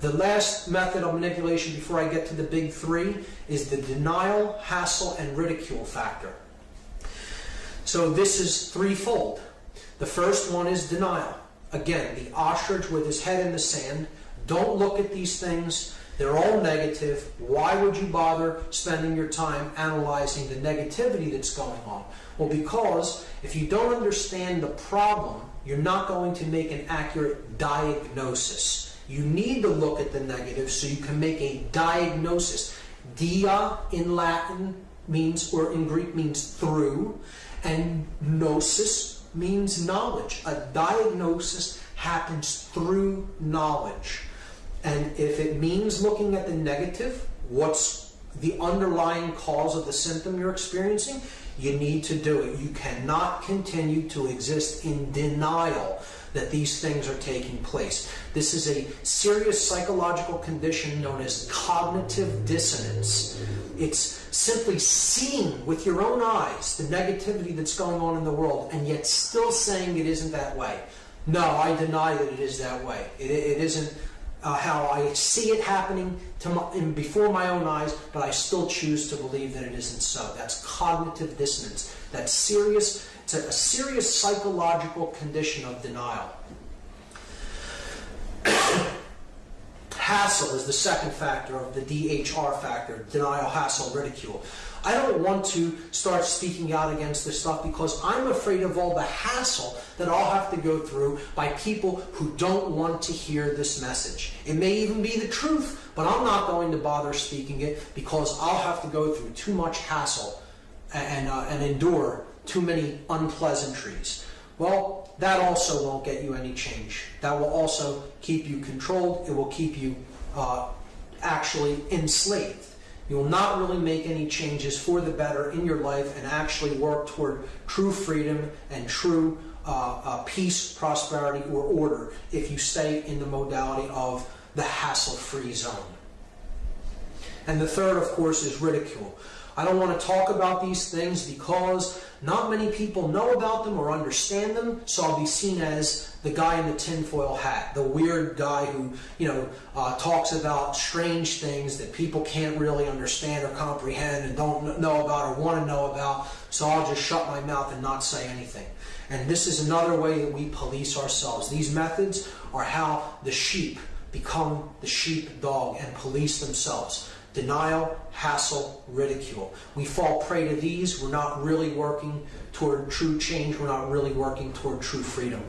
The last method of manipulation before I get to the big three is the denial, hassle, and ridicule factor. So this is threefold. The first one is denial. Again, the ostrich with his head in the sand. Don't look at these things. They're all negative. Why would you bother spending your time analyzing the negativity that's going on? Well, because if you don't understand the problem, you're not going to make an accurate diagnosis. You need to look at the negative so you can make a diagnosis. Dia in Latin means, or in Greek means through, and gnosis means knowledge. A diagnosis happens through knowledge. And if it means looking at the negative, what's the underlying cause of the symptom you're experiencing, you need to do it. You cannot continue to exist in denial that these things are taking place. This is a serious psychological condition known as cognitive dissonance. It's simply seeing with your own eyes the negativity that's going on in the world and yet still saying it isn't that way. No, I deny that it is that way. it, it isn't uh, how I see it happening my, in, before my own eyes, but I still choose to believe that it isn't so. That's cognitive dissonance. That's serious. It's a, a serious psychological condition of denial. Hassle is the second factor of the DHR factor, denial, hassle, ridicule. I don't want to start speaking out against this stuff because I'm afraid of all the hassle that I'll have to go through by people who don't want to hear this message. It may even be the truth, but I'm not going to bother speaking it because I'll have to go through too much hassle and, uh, and endure too many unpleasantries. Well, that also won't get you any change. That will also keep you controlled. It will keep you uh, actually enslaved. You will not really make any changes for the better in your life and actually work toward true freedom and true uh, uh, peace, prosperity, or order if you stay in the modality of the hassle-free zone. And the third, of course, is ridicule. I don't want to talk about these things because not many people know about them or understand them, so I'll be seen as the guy in the tinfoil hat, the weird guy who, you know, uh, talks about strange things that people can't really understand or comprehend and don't know about or want to know about, so I'll just shut my mouth and not say anything. And this is another way that we police ourselves. These methods are how the sheep become the sheepdog and police themselves denial, hassle, ridicule. We fall prey to these. We're not really working toward true change. We're not really working toward true freedom.